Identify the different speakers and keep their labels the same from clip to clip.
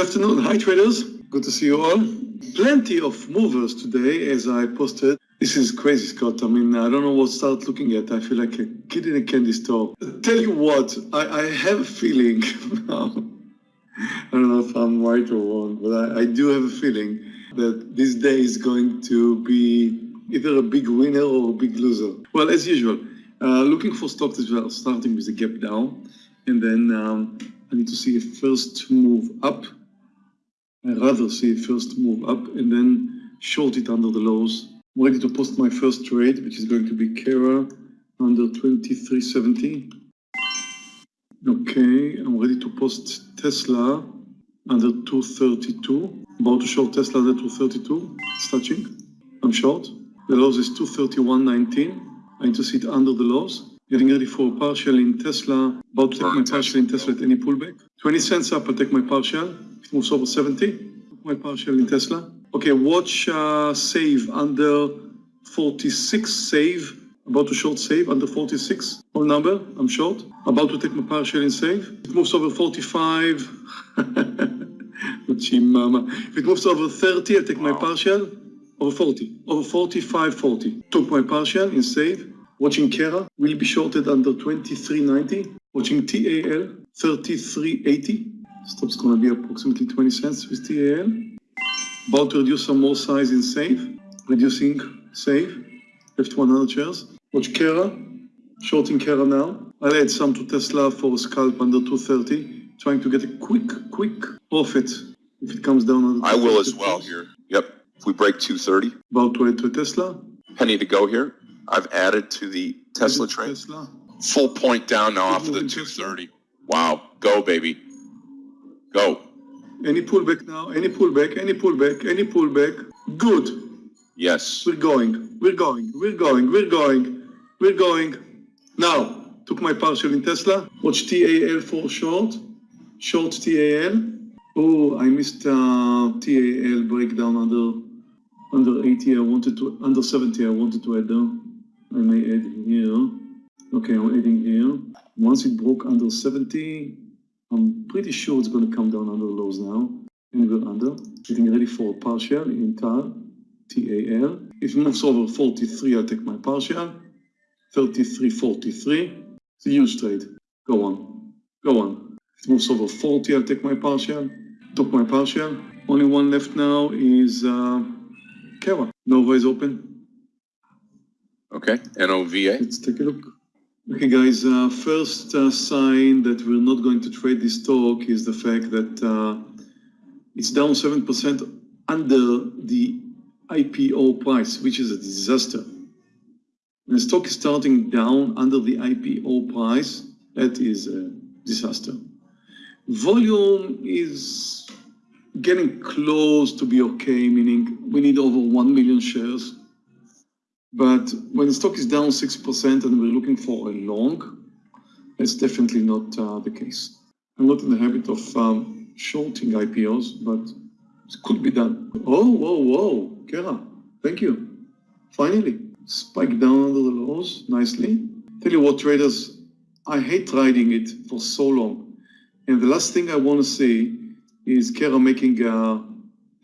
Speaker 1: Good afternoon. Hi, traders. Good to see you all. Plenty of movers today, as I posted. This is crazy, Scott. I mean, I don't know what to start looking at. I feel like a kid in a candy store. Tell you what, I, I have a feeling. I don't know if I'm right or wrong, but I, I do have a feeling that this day is going to be either a big winner or a big loser. Well, as usual, uh, looking for stocks as well, starting with a gap down, and then um, I need to see a first move up. I'd rather see first move up and then short it under the lows. I'm ready to post my first trade, which is going to be Kera under 2370. Okay, I'm ready to post Tesla under 232. About to short Tesla under 232. It's touching. I'm short. The lows is 231.19. I need to see it under the lows. Getting ready for a partial in Tesla. About to take my partial in Tesla at any pullback. 20 cents up, I'll take my partial. Moves over 70, my partial in Tesla. Okay, watch uh, save under 46, save. About to short save under 46. Whole number, I'm short. About to take my partial in save. It moves over 45. mama. If it moves over 30, I'll take my partial. Over 40. Over 45, 40. Took my partial in save. Watching Kera will be shorted under 23.90. Watching TAL 33.80. Stop's going to be approximately 20 cents with TAL. About to reduce some more size in save. Reducing save. Left 100 shares. Watch Kera. Shorting Kera now. I'll add some to Tesla for a scalp under 230. Trying to get a quick, quick profit if it comes down. Under
Speaker 2: I will as well here. Yep. If we break 230.
Speaker 1: About to add to Tesla.
Speaker 2: Penny to go here. I've added to the Tesla trade.
Speaker 1: Tesla.
Speaker 2: Full point down now off of the 230. Wow. Go, baby. Go.
Speaker 1: Any pullback now, any pullback, any pullback, any pullback. Good.
Speaker 2: Yes.
Speaker 1: We're going, we're going, we're going, we're going, we're going. Now, took my partial in Tesla. Watch TAL for short. Short TAL. Oh, I missed uh, TAL breakdown under under 80. I wanted to, under 70, I wanted to add down. I may add here. Okay, I'm adding here. Once it broke under 70, I'm pretty sure it's going to come down under lows now. And we're under. Getting ready for a partial in TAL, TAL. If it moves over 43, I'll take my partial. 33, 43. It's a huge trade. Go on. Go on. If it moves over 40, I'll take my partial. Took my partial. Only one left now is uh, Kera. Nova is open.
Speaker 2: Okay. NOVA.
Speaker 1: Let's take a look. Okay, guys, uh, first uh, sign that we're not going to trade this stock is the fact that uh, it's down 7% under the IPO price, which is a disaster. When the stock is starting down under the IPO price, that is a disaster. Volume is getting close to be okay, meaning we need over 1 million shares. But when the stock is down 6% and we're looking for a long, that's definitely not uh, the case. I'm not in the habit of um, shorting IPOs, but it could be done. Oh, whoa, whoa, Kera, thank you. Finally, spike down under the lows nicely. Tell you what, traders, I hate riding it for so long. And the last thing I want to see is Kera making uh,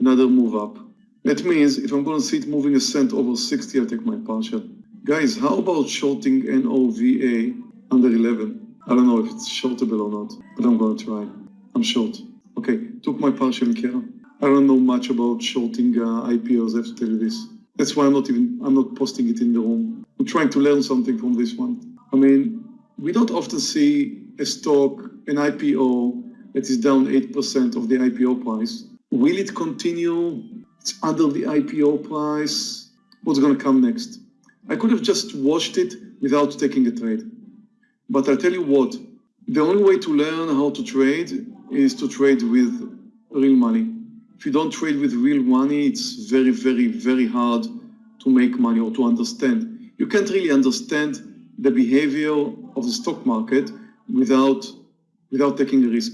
Speaker 1: another move up. That means if I'm going to see it moving a cent over 60, I'll take my partial. Guys, how about shorting NOVA under 11? I don't know if it's shortable or not, but I'm going to try. I'm short. Okay, took my partial Kera. I don't know much about shorting uh, IPOs, I have to tell you this. That's why I'm not even, I'm not posting it in the room. I'm trying to learn something from this one. I mean, we don't often see a stock, an IPO, that is down 8% of the IPO price. Will it continue it's under the IPO price. What's going to come next? I could have just watched it without taking a trade. But I tell you what, the only way to learn how to trade is to trade with real money. If you don't trade with real money, it's very, very, very hard to make money or to understand. You can't really understand the behavior of the stock market without, without taking a risk.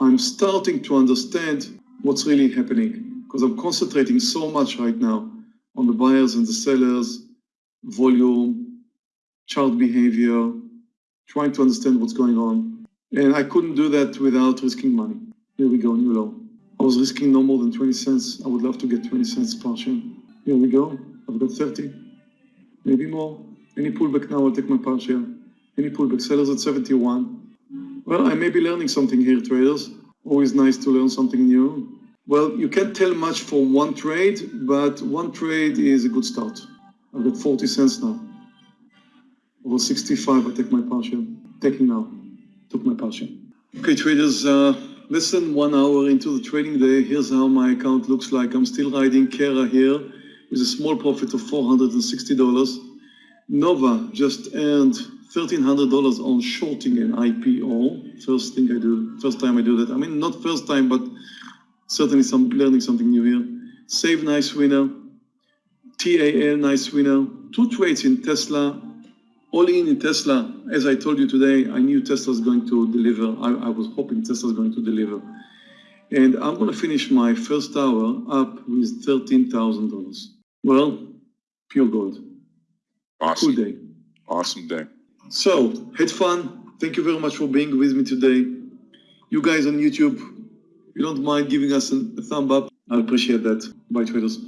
Speaker 1: I'm starting to understand what's really happening because I'm concentrating so much right now on the buyers and the sellers, volume, chart behavior, trying to understand what's going on. And I couldn't do that without risking money. Here we go, new low. I was risking no more than 20 cents. I would love to get 20 cents per share. Here we go. I've got 30, maybe more. Any pullback now, I'll take my par share. Any pullback, sellers at 71. Well, I may be learning something here, traders. Always nice to learn something new. Well, you can't tell much from one trade, but one trade is a good start. I've got 40 cents now. Over 65, I take my partial. Taking now. Took my partial. Okay, traders, uh, less than one hour into the trading day, here's how my account looks like. I'm still riding Kera here with a small profit of $460. Nova just earned $1,300 on shorting an IPO. First thing I do, first time I do that. I mean, not first time, but certainly some learning something new here. Save nice winner. TAL nice winner. Two trades in Tesla. All in in Tesla. As I told you today, I knew Tesla's going to deliver. I, I was hoping Tesla's going to deliver. And I'm going to finish my first hour up with $13,000. Well, pure gold. Cool
Speaker 2: Awesome.
Speaker 1: day.
Speaker 2: Awesome day.
Speaker 1: So, had fun. Thank you very much for being with me today. You guys on YouTube, you don't mind giving us a, thumb up, I appreciate that. Bye, traders.